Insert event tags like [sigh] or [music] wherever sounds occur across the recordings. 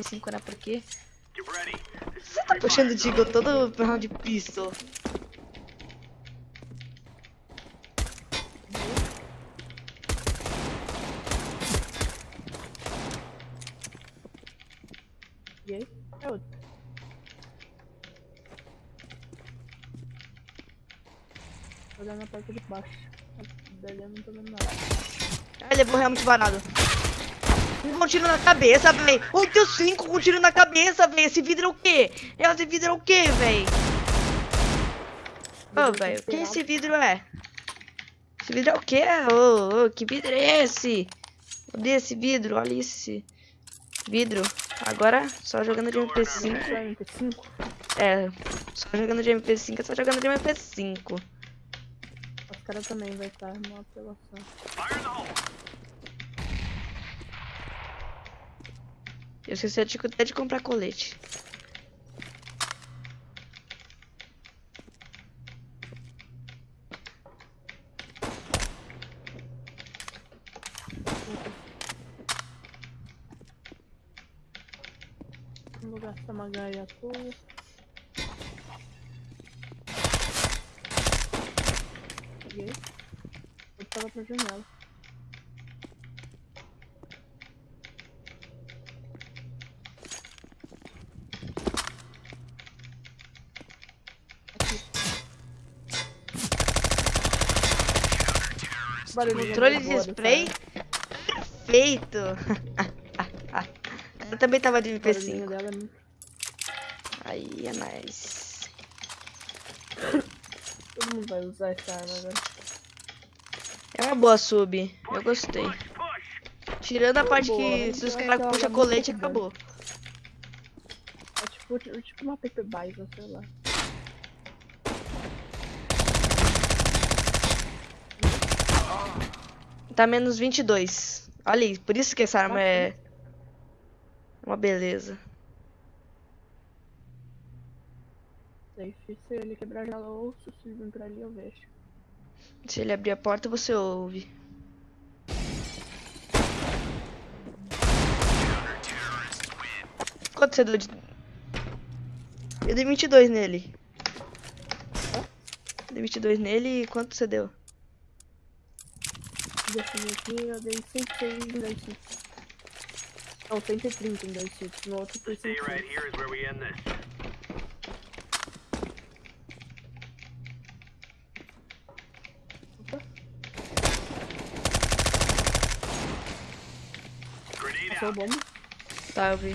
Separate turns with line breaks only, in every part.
5 né? Porque você tá puxando o Digo todo round de pistol.
E aí? É outro. Tô olhando a parte de baixo. Dali eu não tô vendo nada.
Ele levou realmente varado. Um com tiro na cabeça, véi. Um tio 5 com tiro na cabeça, véi. Esse vidro é o quê? Esse vidro é o quê, véi? Ô, velho, que esse vidro é? Esse vidro é o quê? Ô, ô, que vidro é esse? Odeio esse vidro, olha esse vidro. Agora, só jogando de MP5.
Só MP5?
É, só jogando de MP5, é só jogando de MP5.
Os caras também vai estar numa apelação.
Eu esqueci de- até de comprar colete.
Vou gastar uma gaia à toa. Peguei. Eu tava pra janela. Aqui. Barulho
Controle de spray. Perfeito. [laughs] Eu também tava de
Barulhinho
MP5.
dela é muito
Aí é nice.
Todo mundo vai usar essa arma agora.
É uma boa sub. Eu gostei. Tirando a parte
Boa,
que
né?
se os caras puxam
é
colete, acabou.
É tipo, tipo tipo uma paper bison, sei lá.
Tá menos 22. Olha aí, por isso que essa arma é uma beleza.
Safe. Se ele quebrar a janela, eu ouço. Se vir pra ali, eu vejo.
Se ele abrir a porta, você ouve. Quanto você deu de... Eu dei 22 nele. Dei 22 nele e quanto você deu?
Defini aqui, eu dei 106 em 2 hits. Não, 130 em 2 hits. No outro foi
Stay right
106.
here is where we end this.
Opa, passou a bomba.
Tá, eu vi.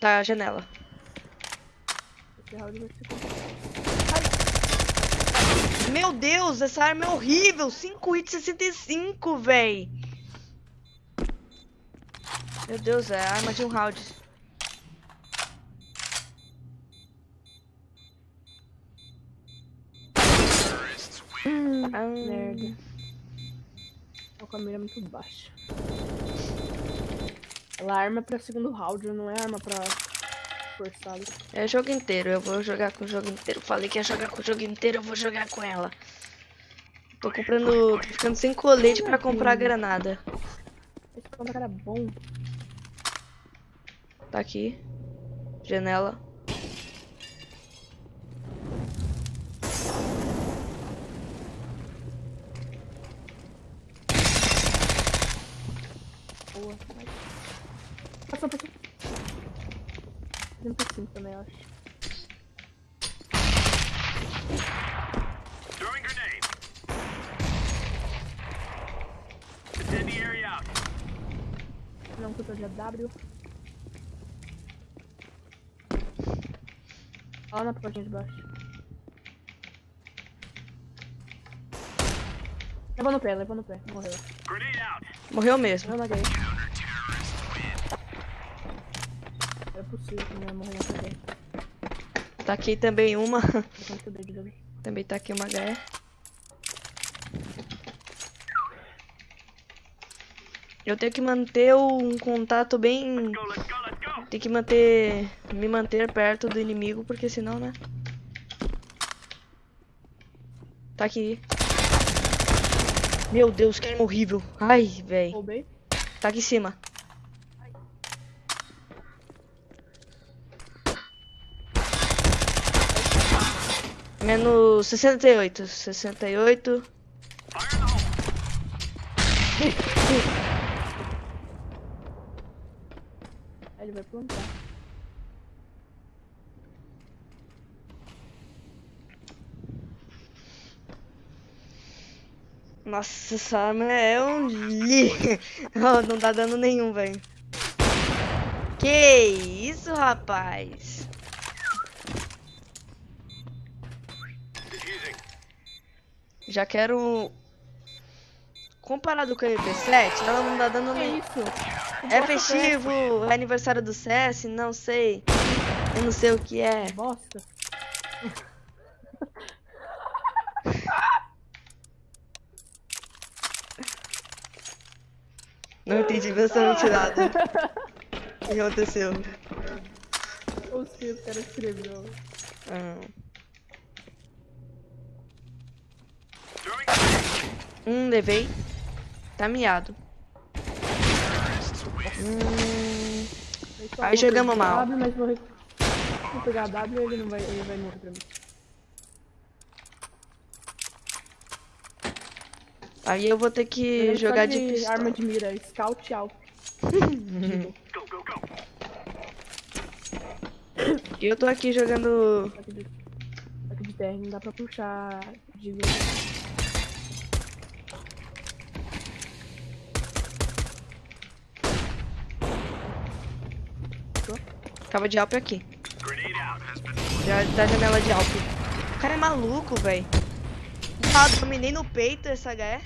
Tá, a janela.
Esse round vai ser complicado.
Meu Deus, essa arma é horrível. 5 hits 65, véi. Meu Deus, é a arma de um round. Ah,
Merda. Tô com a mira muito baixa. Ela é arma pra segundo round, não é arma pra forçado.
É o jogo inteiro, eu vou jogar com o jogo inteiro. Falei que ia jogar com o jogo inteiro, eu vou jogar com ela. Tô comprando. Tô ficando sem colete pra comprar a granada.
Esse cara bom.
Tá aqui. Janela.
Boa. Vai. Passou, passou. 35 também, eu acho. Não, que eu tô de AW. Olha na portinha de baixo. Levou no pé, levou no pé. Morreu.
Grenade out.
Morreu mesmo.
Morreu na gay. É possível que não ia morrer na.
Tá aqui também uma. Também tá aqui uma HE. Eu tenho que manter um contato bem. Tem que manter. Me manter perto do inimigo, porque senão, né? Tá aqui. Meu Deus, que arma horrível. Ai.
Roubei.
Tá aqui em cima. Menos 68. 68.
Fire in the hole.
Aí ele vai plantar.
Nossa, essa arma é um li. [laughs] Não tá dando nenhum, velho. Que isso, rapaz? Já quero. Comparado com a MP7, ela não tá dando
isso?
É festivo, é aniversário do CS, não sei. Eu não sei o que é.
Bosta.
Não entendi absolutamente nada. O que aconteceu?
Os que o cara escreveu.
Ah. Hum, levei. Tá miado. Hum,
Eu
Aí jogamos mal.
W, mas vou, vou pegar a W ele não vai, ele vai morrer pra mim.
aí eu vou ter que
só
jogar de pistola.
arma de mira, scout alto.
E [laughs] eu tô aqui jogando.
Que de, que de terra não dá pra puxar de
Tava de Alp aqui. Já da janela de Alp. O cara é maluco, velho. Ah, dominei no peito essa HE.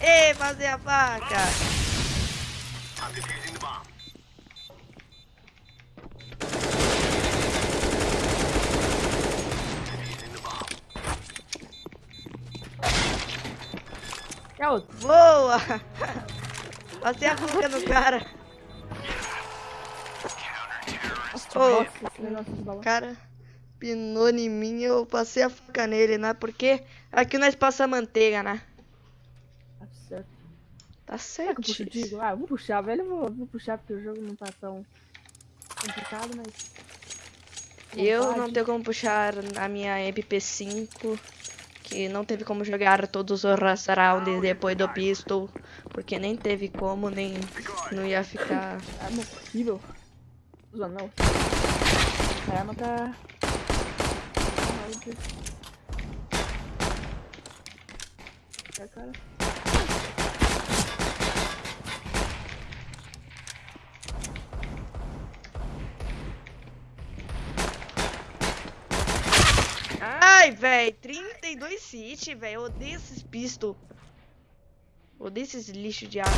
Ei, fazer a faca!
É outro.
Boa! Passei a faca no cara. Ô,
Nossa, esse negócio de
o
balão.
cara pinou em mim eu passei a faca nele, né? Porque aqui nós passa manteiga, né?
Tá certo.
Tá certo.
eu Digo? Ah, eu vou puxar, velho. Eu vou, vou puxar porque o jogo não tá tão complicado, mas.
Eu não tenho como puxar a minha MP5, que não teve como jogar todos os rush rounds depois do pistol, porque nem teve como, nem não ia ficar.
Arma horrível. Usa não. A arma tá. É, cara.
Véi, 32 hit, véi. Eu odeio esses pistol. Odeio esses lixo de arma.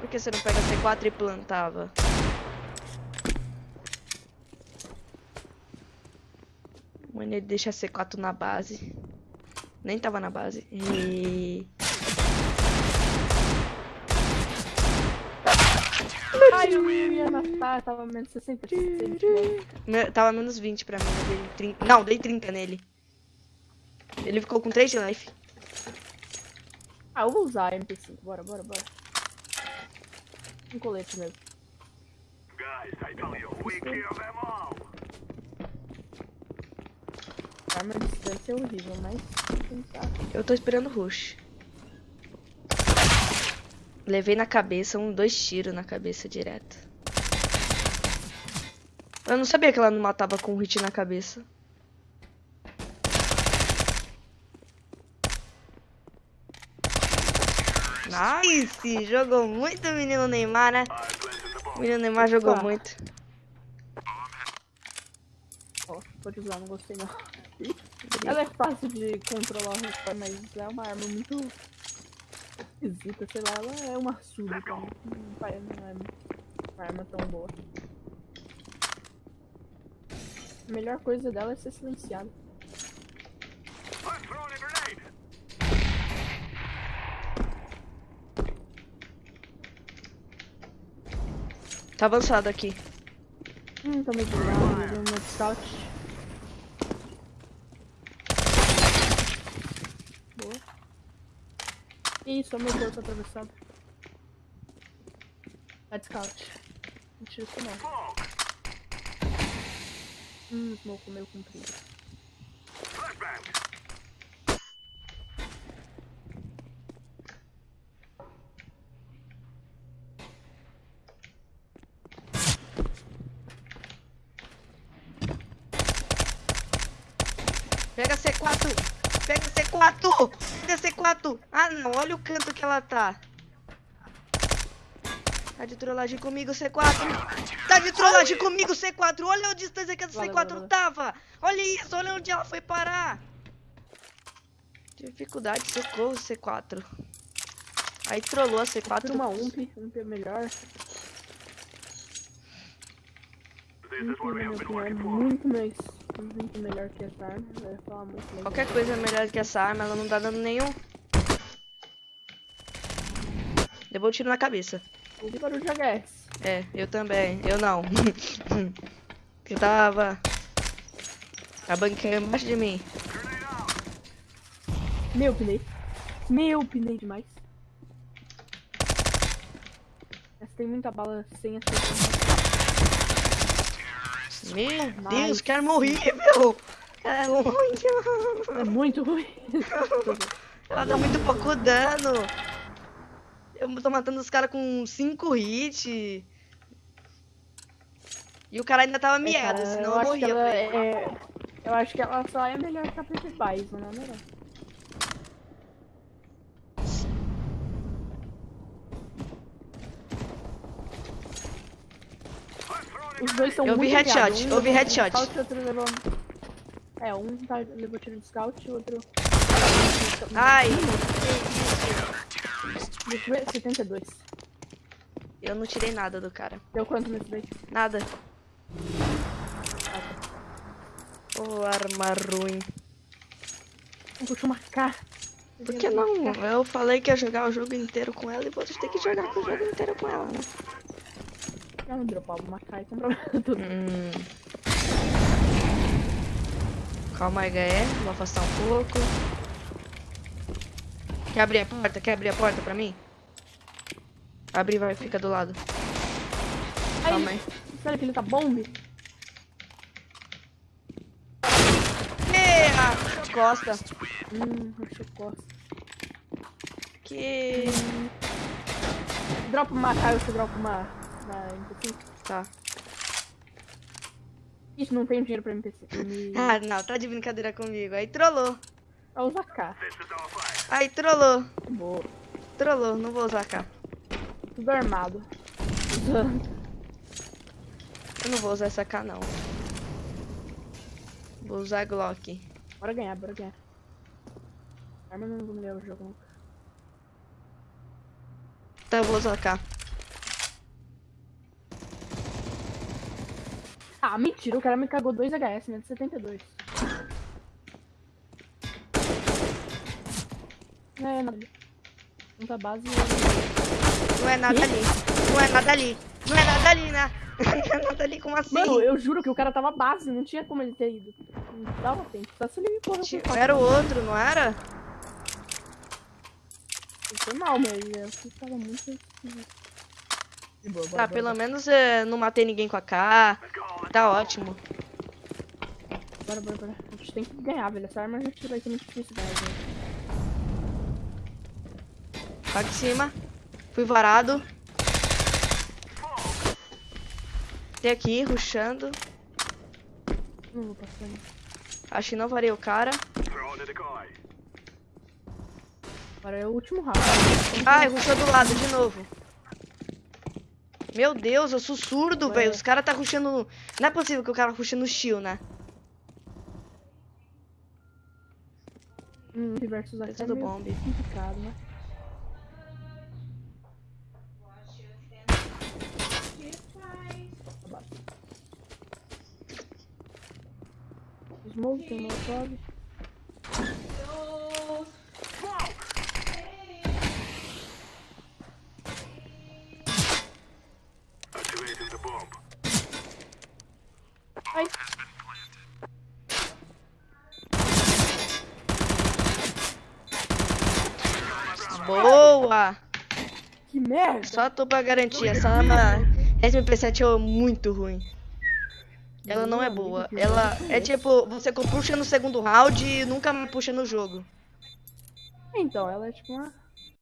Por que você não pega C4 e plantava? Mano, ele deixa C4 na base. Nem tava na base. E...
Ai, eu ia matar, tava menos 60.
Me- Tava menos 20 pra mim, eu dei 30. Não, dei 30 nele. Ele ficou com 3 de life.
Ah, eu vou usar a MP5. Bora, bora, bora. Um colete mesmo.
Guys, I tell you, we kill them all.
A arma de distância é horrível, mas. tentar.
Eu tô esperando o rush. Levei na cabeça, um, dois tiros na cabeça direto. Eu não sabia que ela não matava com um hit na cabeça. Nice! Jogou muito o menino Neymar, né? O menino Neymar jogou
Opa.
muito.
Ó, pode usar, não gostei não. [laughs] Ela é fácil de controlar mas é uma arma muito esquisita, sei lá, ela é uma súbita, não, não vai- não é uma arma tão boa. A melhor coisa dela é ser silenciada.
Tá avançado aqui.
Hum, tô meio desligado, no meu scout. Boa. Isso, meu corpo atravessado. Vai de scout. Não tira isso não. Hum, smoke meio comprido.
Pega C4! Pega C4! Pega C4! Ah não, olha o canto que ela tá. Tá de trollagem comigo, C4. Tá de trollagem comigo, C4. Olha a distância que essa
Valeu,
C4
valeu.
tava. Olha isso, olha onde ela foi parar. Dificuldade, socorro, C4. Aí trollou a
Tira
C4.
uma UMP, UMP é melhor.
This is
UMP,
what
na
we
minha
have been
opinião, é muito mais. Muito melhor que essa arma. Eu ia falar muito melhor.
Qualquer coisa é melhor que essa arma, ela não dá dano nenhum. Levou um tiro na cabeça.
Ouvi barulho de HS.
É, eu também. Eu não. [laughs] eu tava. A banquinha embaixo de mim.
Meu pinei. Meu pinei demais. Essa tem muita bala sem acertar.
Meu. Deus, quero morrer, meu! É muito.
É muito ruim. [laughs]
Ela dá muito pouco dano. Eu tô matando os caras com 5 hits. E o cara ainda tava
É, cara,
miado, senão
eu
eu,
acho que
morria.
ela é. Eu acho que ela só é melhor que a PP Bison, não é melhor. Os dois são
Eu vi
muito
headshot.
Um
eu vi headshot.
Scout, outro levou... É, um tá, levou tiro de scout e o outro.
Ai,
Deixa eu ver, 72.
eu não tirei nada do cara.
Deu quanto nesse daí?
Nada. Ô, arma ruim.
Não puxa uma K.
Por que não? Eu falei que ia jogar o jogo inteiro com ela e vocês têm que jogar o jogo inteiro com ela, né?
Eu não dropava uma K e comprava tudo.
Hum. Calma aí, HE. Vou afastar um pouco. Quer abrir a porta? Quer abrir a porta pra mim? Abre vai, fica do lado. Calma aí.
Sério que ele tá bombe?
Eita! Costa.
Hum, costa.
Que.
Dropa uma K e você dropa uma. NPC.
Tá.
Ixi, não tenho dinheiro pra NPC. Me... [laughs]
Ah, não, tá de brincadeira comigo. Aí trollou.
Vai usar K.
Aí trollou.
Boa.
Trollou, não vou usar cá.
Tudo armado.
Eu não vou usar essa K não. Vou usar Glock.
Bora ganhar, bora ganhar. Arma não vou ganhar o jogo nunca.
Então eu vou usar K.
Ah, mentira, o cara me cagou 2 HS, né? De 72. Não é nada. Não tá base.
Não é nada ali. Não é nada ali. Não é nada ali, né? [laughs] Não é nada ali, como assim?
Mano, eu juro que o cara tava base, não tinha como ele ter ido. Não dava tempo. Só se ele me correu.
Era o outro, não era?
Foi mal, mas eu tava muito boa,
Tá,
bora,
pelo menos é, não matei ninguém com a K. Tá ótimo.
Bora, bora, bora. A gente tem que ganhar, velho. Essa arma a gente vai ser muito difícil ganhar, gente.
Lá de cima. Fui varado. Tem aqui, rushando.
Não vou passar. Não.
Acho que não varei o cara.
Agora é o último round.
Ai, rushou do lado de novo. Meu Deus, eu sou surdo, velho. Os caras tá rushando. Não é possível que o cara rushe no shield, né?
Hum, versus
É
aqui é
bombe.
complicado, né? Smoke, tem molotov. Ai,
Boa!
que merda!
Só tô pra garantir, essa arma SMP7 é muito ruim. Ela não é boa. Ela é tipo, você puxa no segundo round e nunca mais puxa no jogo.
Então, ela é tipo uma